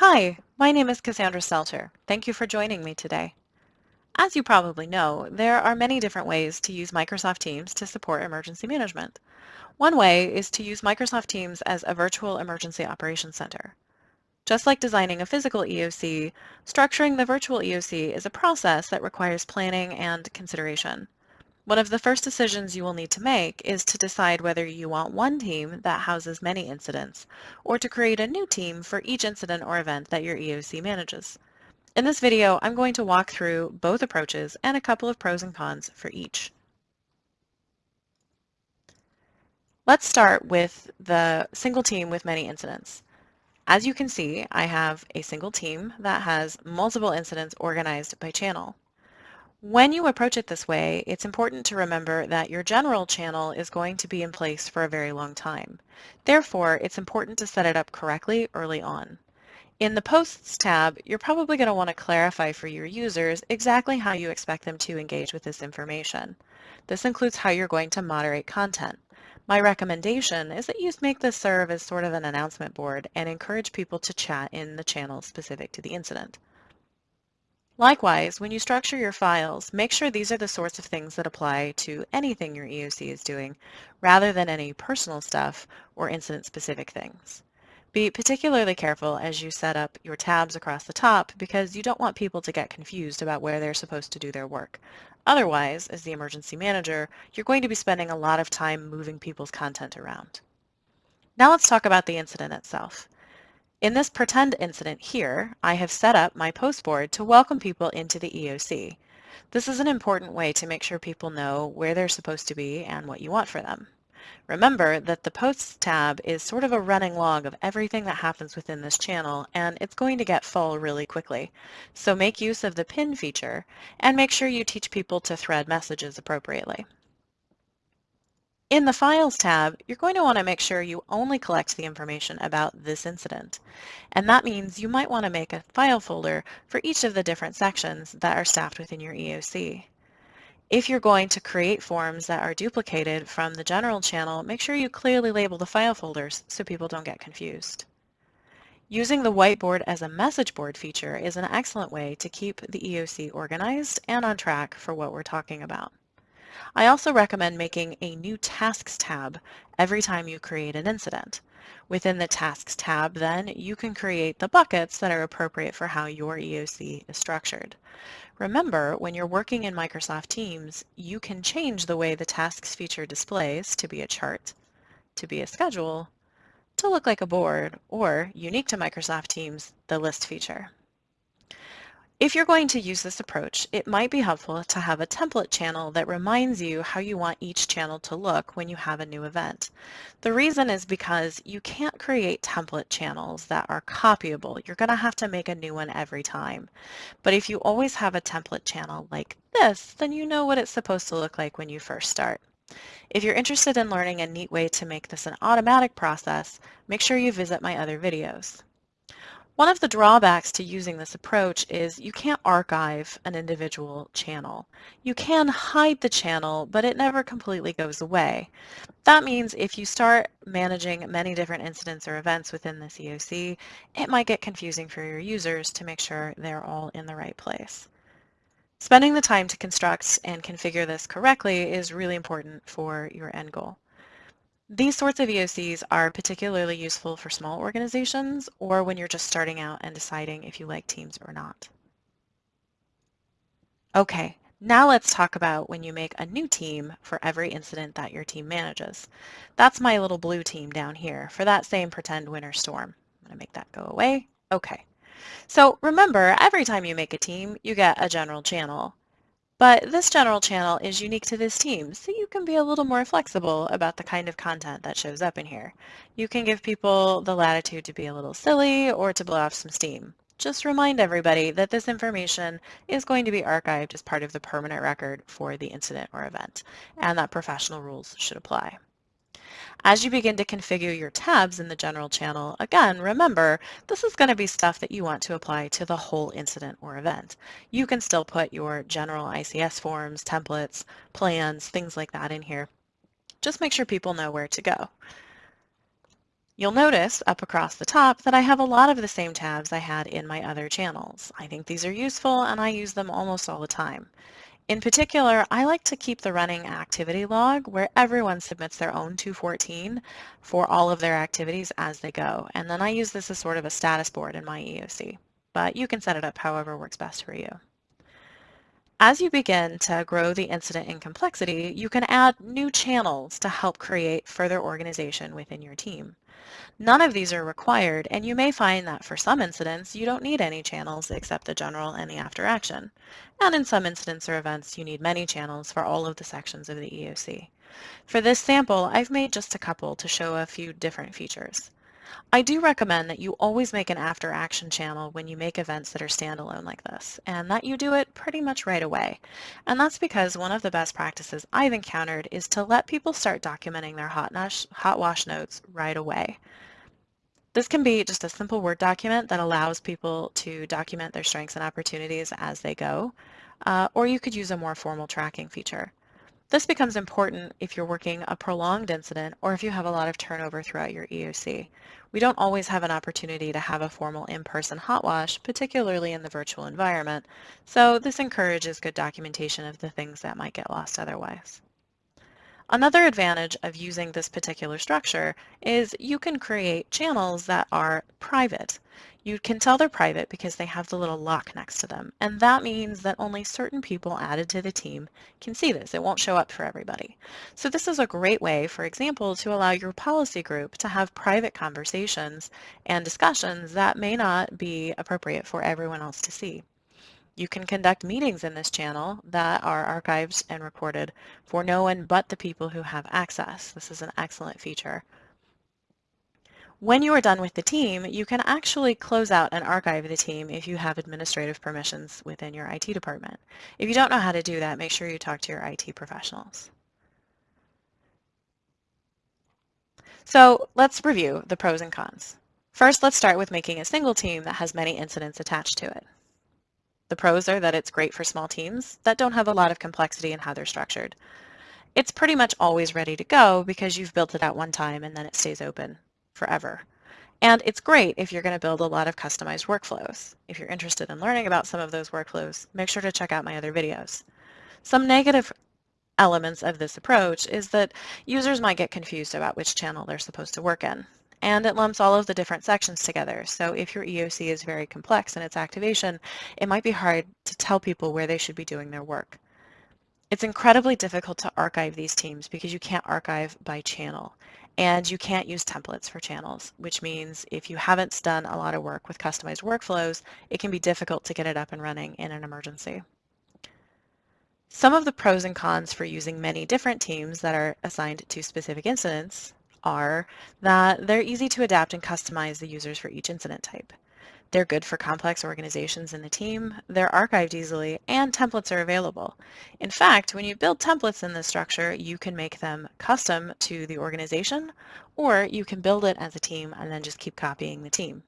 Hi, my name is Cassandra Selter. Thank you for joining me today. As you probably know, there are many different ways to use Microsoft Teams to support emergency management. One way is to use Microsoft Teams as a virtual emergency operations center. Just like designing a physical EOC, structuring the virtual EOC is a process that requires planning and consideration. One of the first decisions you will need to make is to decide whether you want one team that houses many incidents, or to create a new team for each incident or event that your EOC manages. In this video, I'm going to walk through both approaches and a couple of pros and cons for each. Let's start with the single team with many incidents. As you can see, I have a single team that has multiple incidents organized by channel. When you approach it this way, it's important to remember that your general channel is going to be in place for a very long time. Therefore, it's important to set it up correctly early on. In the Posts tab, you're probably going to want to clarify for your users exactly how you expect them to engage with this information. This includes how you're going to moderate content. My recommendation is that you make this serve as sort of an announcement board and encourage people to chat in the channel specific to the incident. Likewise, when you structure your files, make sure these are the sorts of things that apply to anything your EOC is doing, rather than any personal stuff or incident-specific things. Be particularly careful as you set up your tabs across the top because you don't want people to get confused about where they're supposed to do their work. Otherwise, as the emergency manager, you're going to be spending a lot of time moving people's content around. Now let's talk about the incident itself. In this pretend incident here, I have set up my post board to welcome people into the EOC. This is an important way to make sure people know where they're supposed to be and what you want for them. Remember that the Posts tab is sort of a running log of everything that happens within this channel, and it's going to get full really quickly. So make use of the pin feature, and make sure you teach people to thread messages appropriately. In the Files tab, you're going to want to make sure you only collect the information about this incident. And that means you might want to make a file folder for each of the different sections that are staffed within your EOC. If you're going to create forms that are duplicated from the general channel, make sure you clearly label the file folders so people don't get confused. Using the whiteboard as a message board feature is an excellent way to keep the EOC organized and on track for what we're talking about. I also recommend making a new Tasks tab every time you create an incident. Within the Tasks tab, then, you can create the buckets that are appropriate for how your EOC is structured. Remember, when you're working in Microsoft Teams, you can change the way the Tasks feature displays to be a chart, to be a schedule, to look like a board, or, unique to Microsoft Teams, the list feature. If you're going to use this approach, it might be helpful to have a template channel that reminds you how you want each channel to look when you have a new event. The reason is because you can't create template channels that are copyable. You're going to have to make a new one every time. But if you always have a template channel like this, then you know what it's supposed to look like when you first start. If you're interested in learning a neat way to make this an automatic process, make sure you visit my other videos. One of the drawbacks to using this approach is you can't archive an individual channel. You can hide the channel, but it never completely goes away. That means if you start managing many different incidents or events within this EOC, it might get confusing for your users to make sure they're all in the right place. Spending the time to construct and configure this correctly is really important for your end goal. These sorts of EOCs are particularly useful for small organizations or when you're just starting out and deciding if you like Teams or not. Okay, now let's talk about when you make a new team for every incident that your team manages. That's my little blue team down here for that same pretend winter storm. I'm going to make that go away. Okay. So remember, every time you make a team, you get a general channel. But this general channel is unique to this team, so you can be a little more flexible about the kind of content that shows up in here. You can give people the latitude to be a little silly or to blow off some steam. Just remind everybody that this information is going to be archived as part of the permanent record for the incident or event, and that professional rules should apply. As you begin to configure your tabs in the general channel, again, remember, this is going to be stuff that you want to apply to the whole incident or event. You can still put your general ICS forms, templates, plans, things like that in here. Just make sure people know where to go. You'll notice up across the top that I have a lot of the same tabs I had in my other channels. I think these are useful and I use them almost all the time. In particular, I like to keep the running activity log where everyone submits their own 214 for all of their activities as they go. And then I use this as sort of a status board in my EOC, but you can set it up however works best for you. As you begin to grow the incident in complexity, you can add new channels to help create further organization within your team. None of these are required, and you may find that for some incidents, you don't need any channels except the general and the after action. And in some incidents or events, you need many channels for all of the sections of the EOC. For this sample, I've made just a couple to show a few different features. I do recommend that you always make an after action channel when you make events that are standalone like this, and that you do it pretty much right away. And that's because one of the best practices I've encountered is to let people start documenting their hot, hot wash notes right away. This can be just a simple Word document that allows people to document their strengths and opportunities as they go, uh, or you could use a more formal tracking feature. This becomes important if you're working a prolonged incident or if you have a lot of turnover throughout your EOC. We don't always have an opportunity to have a formal in-person hot wash, particularly in the virtual environment, so this encourages good documentation of the things that might get lost otherwise. Another advantage of using this particular structure is you can create channels that are private. You can tell they're private because they have the little lock next to them, and that means that only certain people added to the team can see this. It won't show up for everybody. So this is a great way, for example, to allow your policy group to have private conversations and discussions that may not be appropriate for everyone else to see. You can conduct meetings in this channel that are archived and recorded for no one but the people who have access. This is an excellent feature. When you are done with the team, you can actually close out and archive the team if you have administrative permissions within your IT department. If you don't know how to do that, make sure you talk to your IT professionals. So let's review the pros and cons. First, let's start with making a single team that has many incidents attached to it. The pros are that it's great for small teams that don't have a lot of complexity in how they're structured. It's pretty much always ready to go because you've built it at one time and then it stays open forever. And it's great if you're going to build a lot of customized workflows. If you're interested in learning about some of those workflows, make sure to check out my other videos. Some negative elements of this approach is that users might get confused about which channel they're supposed to work in and it lumps all of the different sections together. So if your EOC is very complex in its activation, it might be hard to tell people where they should be doing their work. It's incredibly difficult to archive these teams because you can't archive by channel and you can't use templates for channels, which means if you haven't done a lot of work with customized workflows, it can be difficult to get it up and running in an emergency. Some of the pros and cons for using many different teams that are assigned to specific incidents are that they're easy to adapt and customize the users for each incident type. They're good for complex organizations in the team, they're archived easily, and templates are available. In fact, when you build templates in this structure, you can make them custom to the organization, or you can build it as a team and then just keep copying the team.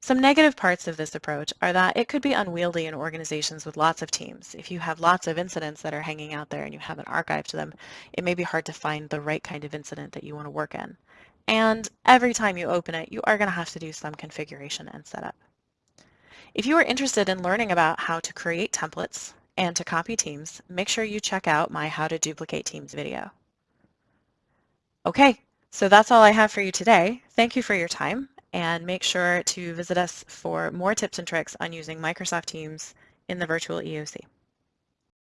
Some negative parts of this approach are that it could be unwieldy in organizations with lots of teams. If you have lots of incidents that are hanging out there and you haven't archived them, it may be hard to find the right kind of incident that you want to work in. And every time you open it, you are going to have to do some configuration and setup. If you are interested in learning about how to create templates and to copy teams, make sure you check out my How to Duplicate Teams video. Okay, so that's all I have for you today. Thank you for your time and make sure to visit us for more tips and tricks on using Microsoft Teams in the virtual EOC.